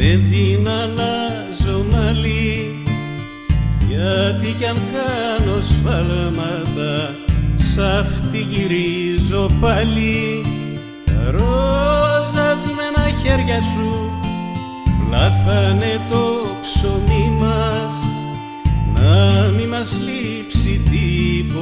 δεν την αλλάζω μαλλί γιατί κι αν κάνω σφαλμάτα σ' αυτή γυρίζω πάλι. Τα ρόζασμένα χέρια σου πλάθανε το ψωμί μας να μη μας λείψει τίποτα.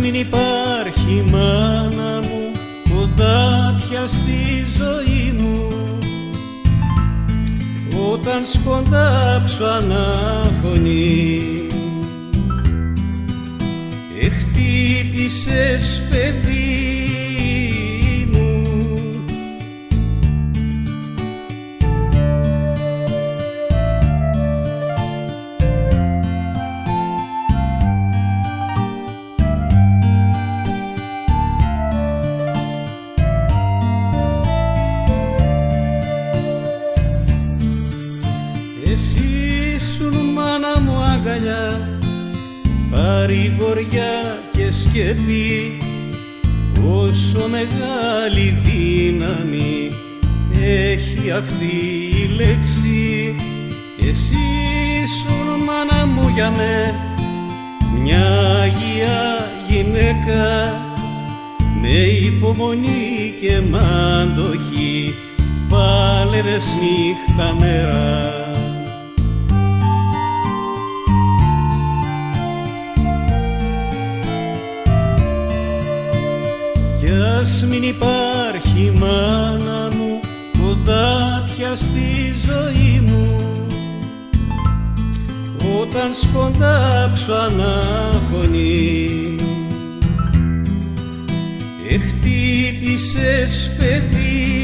Μην υπάρχει μάνα μου κοντά πια στη ζωή μου. Όταν σκοντάψω ανάφωνη Εχτύπησες παιδί αγκαλιά παρηγοριά και σκεπή πόσο μεγάλη δύναμη έχει αυτή η λέξη. Εσύ ήσουν μάνα μου για με μια αγία γυναίκα με υπομονή και μάντοχη πάλευες νύχτα μέρα Κι ας μην υπάρχει μάνα μου κοντά πια στη ζωή μου. Όταν σκοντάψω ανάφωνη Εχτύπησες παιδί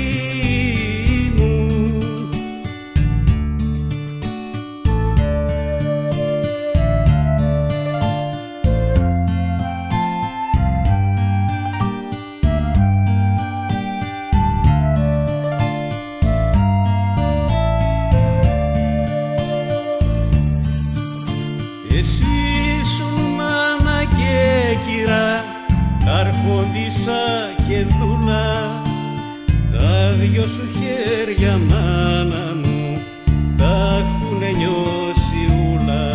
δυο σου χέρια μάνα μου Τα έχουνε νιώσει ούλα.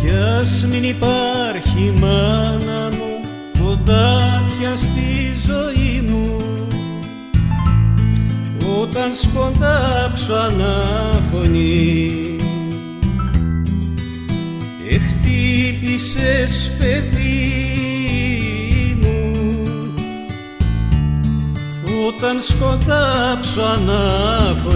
Κι ας μην υπάρχει μάνα μου κοντά πια στη ζωή μου. Όταν σκοντάψω ανάφωνη Εχτύπησες παιδί μου. Όταν σκοντάψω ανάφωνη